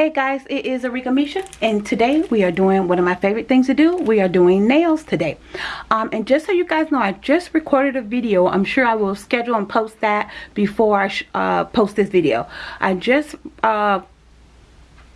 Hey guys, it is Arika Misha and today we are doing one of my favorite things to do. We are doing nails today. Um, and just so you guys know, I just recorded a video. I'm sure I will schedule and post that before I uh, post this video. I just uh,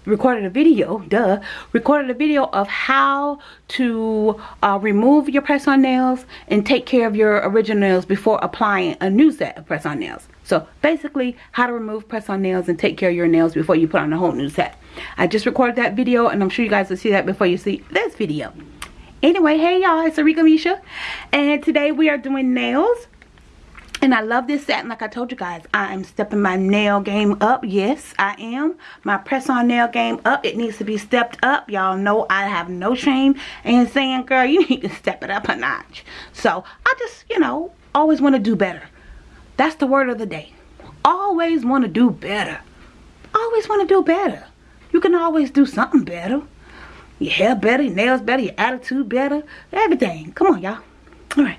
recorded a video, duh, recorded a video of how to uh, remove your press-on nails and take care of your original nails before applying a new set of press-on nails. So basically, how to remove press-on nails and take care of your nails before you put on a whole new set. I just recorded that video and I'm sure you guys will see that before you see this video. Anyway, hey y'all, it's Arika Misha and today we are doing nails and I love this set. And like I told you guys, I am stepping my nail game up. Yes, I am. My press-on nail game up. It needs to be stepped up. Y'all know I have no shame in saying, girl, you need to step it up a notch. So, I just, you know, always want to do better. That's the word of the day. Always want to do better. Always want to do better. You can always do something better. Your hair better, your nails better, your attitude better, everything. Come on, y'all. All right.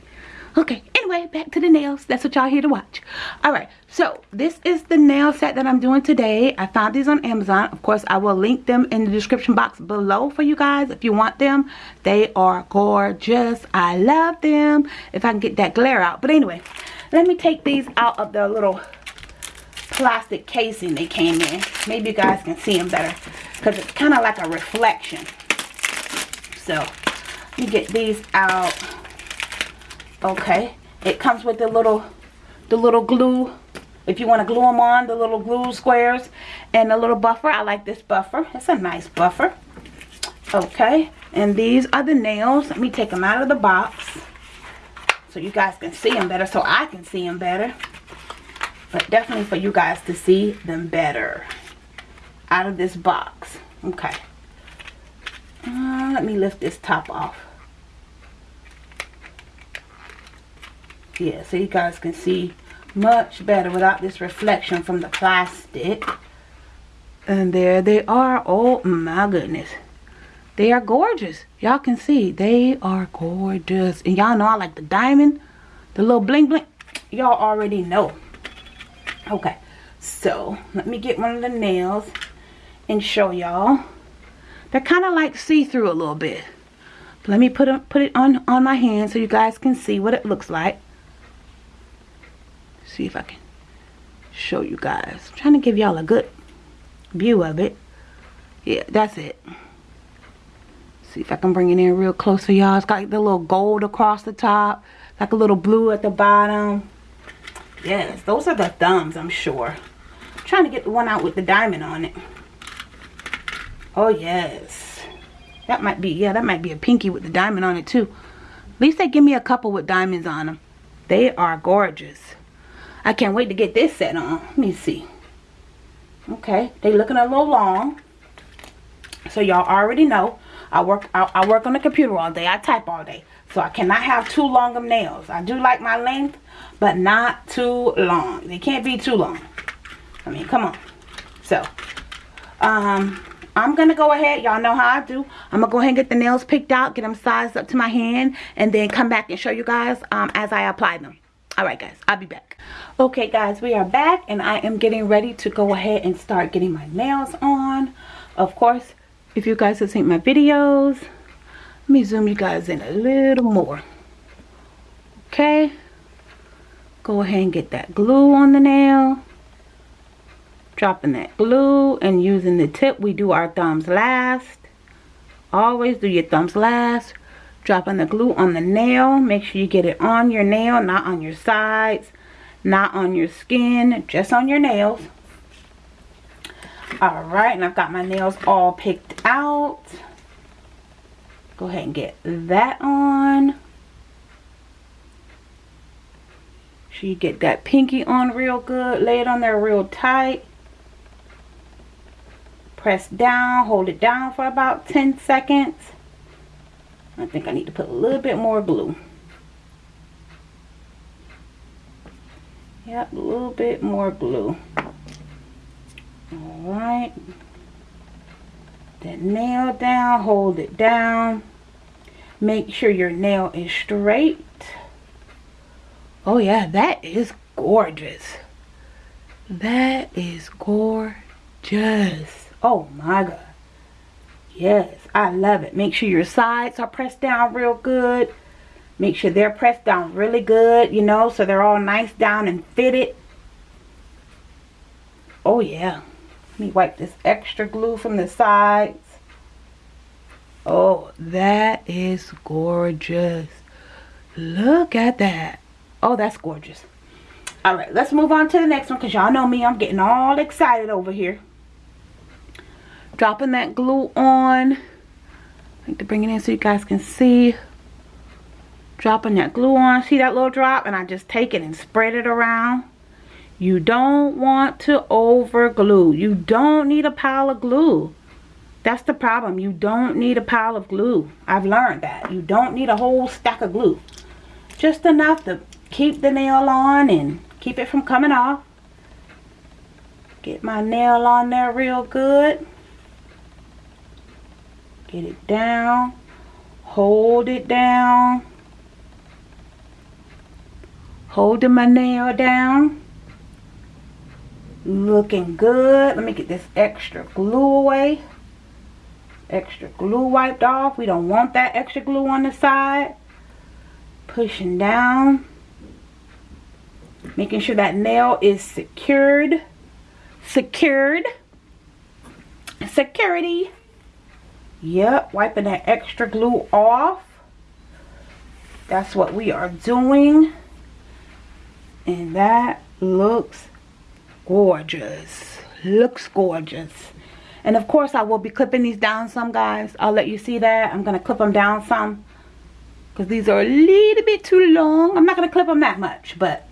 Okay, anyway, back to the nails. That's what y'all here to watch. Alright, so this is the nail set that I'm doing today. I found these on Amazon. Of course, I will link them in the description box below for you guys if you want them. They are gorgeous. I love them. If I can get that glare out. But anyway, let me take these out of the little plastic casing they came in. Maybe you guys can see them better. Because it's kind of like a reflection. So, let me get these out okay it comes with the little the little glue if you want to glue them on the little glue squares and a little buffer i like this buffer it's a nice buffer okay and these are the nails let me take them out of the box so you guys can see them better so i can see them better. But definitely for you guys to see them better out of this box. Okay. Uh, let me lift this top off. Yeah so you guys can see much better without this reflection from the plastic. And there they are. Oh my goodness they are gorgeous. Y'all can see. They are gorgeous. And y'all know I like the diamond the little bling bling. Y'all already know. Okay. So let me get one of the nails and show y'all. They're kind of like see-through a little bit. Let me put, them, put it on on my hand so you guys can see what it looks like. See if I can show you guys. I'm trying to give y'all a good view of it. Yeah, that's it. See if I can bring it in real close for y'all. It's got like the little gold across the top. Like a little blue at the bottom. Yes, those are the thumbs, I'm sure. I'm trying to get the one out with the diamond on it. Oh, yes. That might be, yeah, that might be a pinky with the diamond on it, too. At least they give me a couple with diamonds on them. They are gorgeous. I can't wait to get this set on. Let me see. Okay, they looking a little long. So y'all already know I work I, I, work on the computer all day. I type all day. So I cannot have too long of nails. I do like my length, but not too long. They can't be too long. I mean, come on. So, um, I'm going to go ahead. Y'all know how I do. I'm going to go ahead and get the nails picked out, get them sized up to my hand, and then come back and show you guys um, as I apply them. Alright guys, I'll be back. Okay guys, we are back and I am getting ready to go ahead and start getting my nails on. Of course, if you guys have seen my videos, let me zoom you guys in a little more. Okay. Go ahead and get that glue on the nail. Dropping that glue and using the tip. We do our thumbs last. Always do your thumbs last dropping the glue on the nail make sure you get it on your nail not on your sides not on your skin just on your nails all right and I've got my nails all picked out go ahead and get that on so you get that pinky on real good lay it on there real tight press down hold it down for about 10 seconds I think I need to put a little bit more glue. Yep, a little bit more glue. Alright. That nail down, hold it down. Make sure your nail is straight. Oh yeah, that is gorgeous. That is gorgeous. Oh my God. Yes, I love it. Make sure your sides are pressed down real good. Make sure they're pressed down really good, you know, so they're all nice down and fitted. Oh yeah. Let me wipe this extra glue from the sides. Oh, that is gorgeous. Look at that. Oh, that's gorgeous. All right, let's move on to the next one because y'all know me. I'm getting all excited over here. Dropping that glue on. I need to bring it in so you guys can see. Dropping that glue on. See that little drop? And I just take it and spread it around. You don't want to over glue. You don't need a pile of glue. That's the problem. You don't need a pile of glue. I've learned that. You don't need a whole stack of glue. Just enough to keep the nail on and keep it from coming off. Get my nail on there real good. Get it down. Hold it down. Holding my nail down. Looking good. Let me get this extra glue away extra glue wiped off. We don't want that extra glue on the side. Pushing down. Making sure that nail is secured. Secured. Security. Yep, wiping that extra glue off. That's what we are doing. And that looks gorgeous. Looks gorgeous. And of course I will be clipping these down some guys. I'll let you see that. I'm to clip them down some. Because these are a little bit too long. I'm not to clip them that much. But,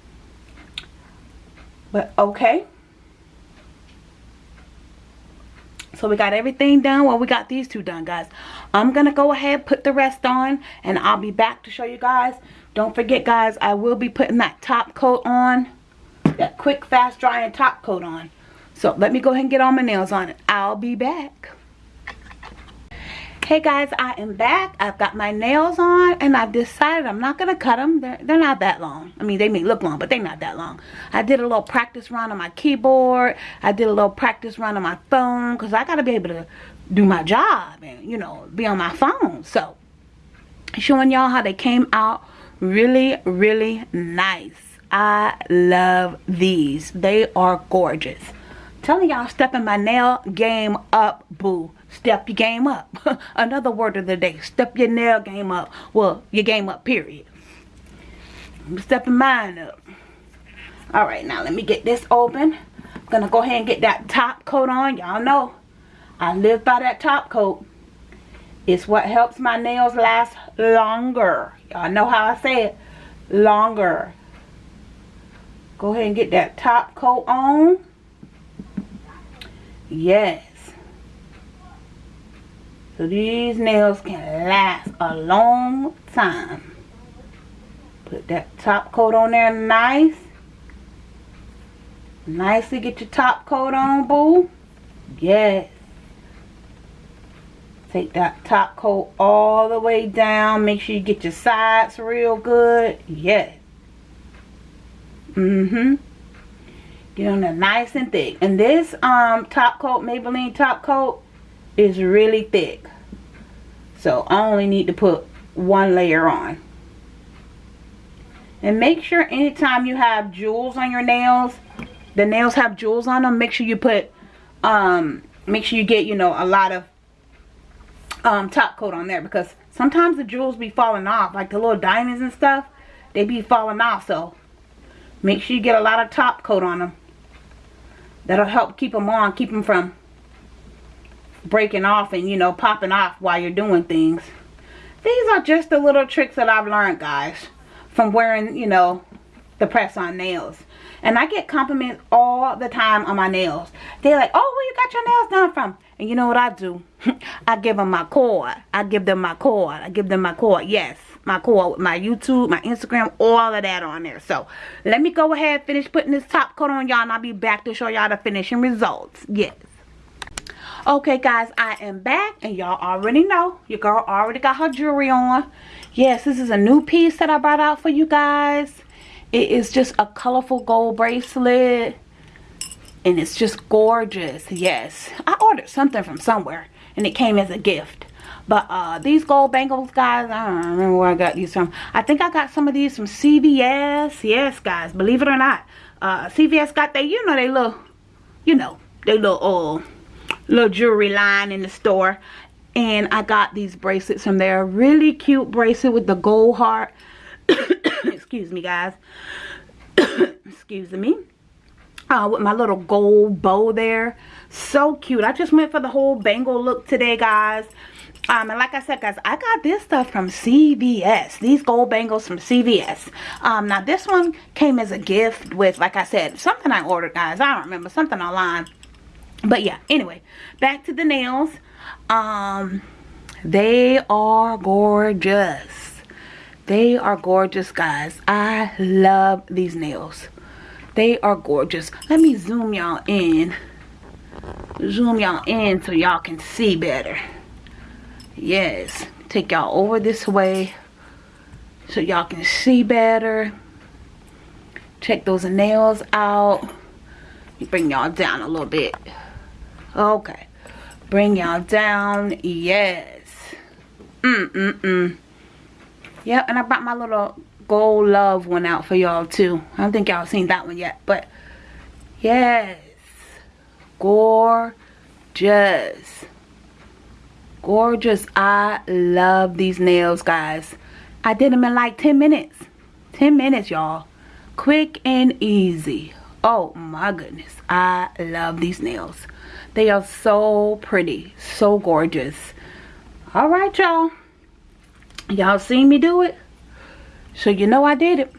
but okay. So we got everything done. Well, we got these two done, guys. I'm to go ahead put the rest on. And I'll be back to show you guys. Don't forget, guys, I will be putting that top coat on. That quick, fast drying top coat on. So let me go ahead and get all my nails on it. I'll be back. Hey guys, I am back. I've got my nails on and I've decided I'm not going to cut them. They're, they're not that long. I mean, they may look long, but they're not that long. I did a little practice run on my keyboard. I did a little practice run on my phone because I got to be able to do my job and, you know, be on my phone. So, showing y'all how they came out really, really nice. I love these. They are gorgeous. Telling y'all stepping my nail game up boo. Step your game up. Another word of the day step your nail game up. Well your game up period. I'm stepping mine up. All right now let me get this open. I'm gonna go ahead and get that top coat on y'all know. I live by that top coat. It's what helps my nails last longer. Y'all know how I say it longer go ahead and get that top coat on Yes. So these nails can last a long time. Put that top coat on there nice. Nicely get your top coat on, boo. Yes. Take that top coat all the way down. Make sure you get your sides real good. Yes. Mm-hmm. Get on there nice and thick. And this um top coat, Maybelline top coat, is really thick. So I only need to put one layer on. And make sure anytime you have jewels on your nails, the nails have jewels on them, make sure you put, um, make sure you get, you know, a lot of um, top coat on there. Because sometimes the jewels be falling off, like the little diamonds and stuff, they be falling off. So make sure you get a lot of top coat on them that'll help keep them on keep them from breaking off and you know popping off while you're doing things. These are just the little tricks that I've learned guys from wearing you know the press on nails. And I get compliments all the time on my nails. They're like oh where you got your nails done from? And you know what I do? I give them my cord. I give them my cord. I give them my cord. Yes my core, my YouTube, my Instagram, all of that on there. So let me go ahead and finish putting this top coat on y'all and I'll be back to show y'all the finishing results. Yes. Okay guys, I am back and y'all already know your girl already got her jewelry on. Yes, this is a new piece that I brought out for you guys. It is just a colorful gold bracelet. and it's just gorgeous yes i ordered something from somewhere and it came as a gift but uh these gold bangles guys i don't remember where i got these from. I think i got some of these from cvs yes guys believe it or not. Uh cvs got they you know they little you know they little uh little jewelry line in the store. And i got these bracelets from there. Really cute bracelet with the gold heart. Excuse me guys. Excuse me. Uh, with my little gold bow there. So cute. I just went for the whole bangle look today, guys. Um, and like I said, guys, I got this stuff from CVS. These gold bangles from CVS. Um, now, this one came as a gift with, like I said, something I ordered, guys. I don't remember. Something online. But, yeah. Anyway, back to the nails. Um, they are gorgeous. They are gorgeous, guys. I love these nails. They are gorgeous. Let me zoom y'all in. Zoom y'all in so y'all can see better. Yes. Take y'all over this way so y'all can see better. Check those nails out. Bring y'all down a little bit. Okay. Bring y'all down. Yes. Mm-mm-mm. Yep, and I brought my little Gold Love one out for y'all too. I don't think y'all seen that one yet. But yes. Gorgeous. Gorgeous. I love these nails guys. I did them in like 10 minutes. 10 minutes y'all. Quick and easy. Oh my goodness. I love these nails. They are so pretty. So gorgeous. Alright y'all. Y'all seen me do it? So you know I did it.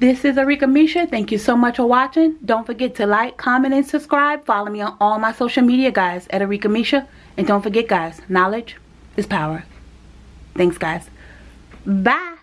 This is Arika Misha. Thank you so much for watching. Don't forget to like, comment, and subscribe. Follow me on all my social media, guys, at Arika Misha. And don't forget, guys, knowledge is power. Thanks, guys. Bye.